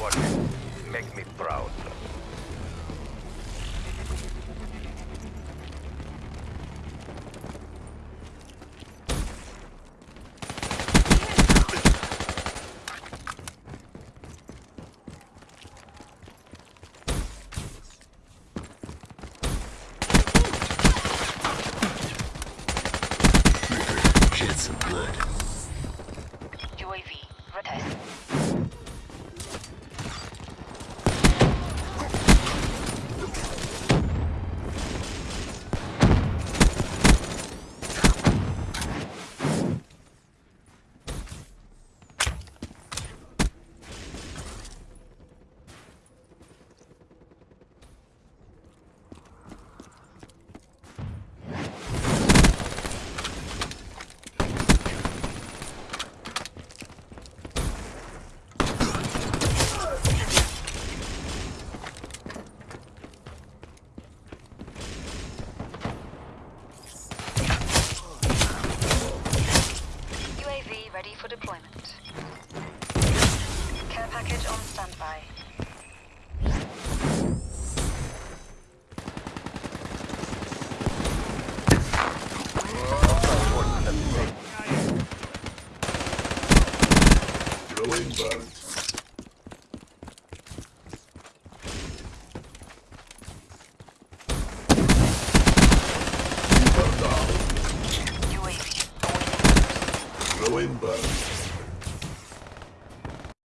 watching. Make me proud. Shed some blood. For deployment. Care package on standby. Throwing bug. Coimbra.